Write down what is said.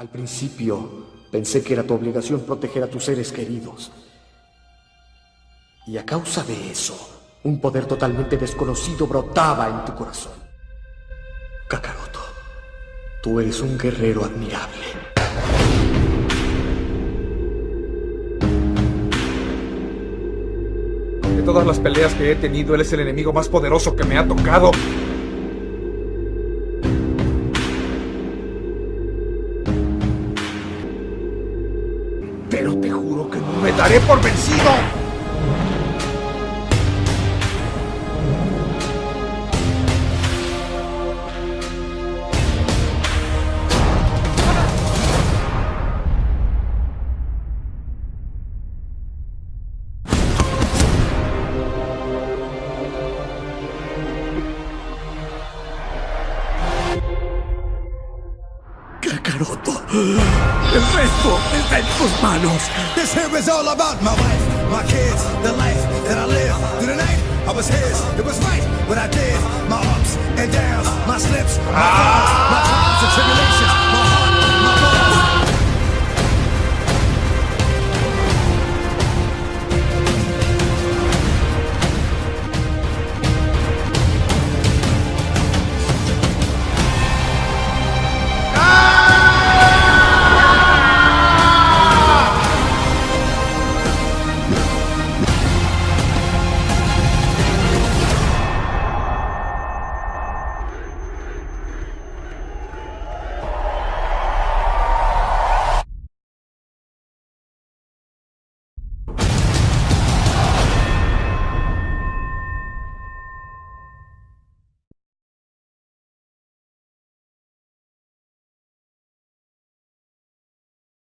Al principio pensé que era tu obligación proteger a tus seres queridos. Y a causa de eso, un poder totalmente desconocido brotaba en tu corazón. Kakaroto, tú eres un guerrero admirable. De todas las peleas que he tenido, él es el enemigo más poderoso que me ha tocado. Pero te juro que no me daré por vencido. Kakaroto, el resto está en tus manos. This here is all about my wife, my kids, the life that I live. Through the night, I was his, it was right what I did. My ups and downs, my slips, my ah.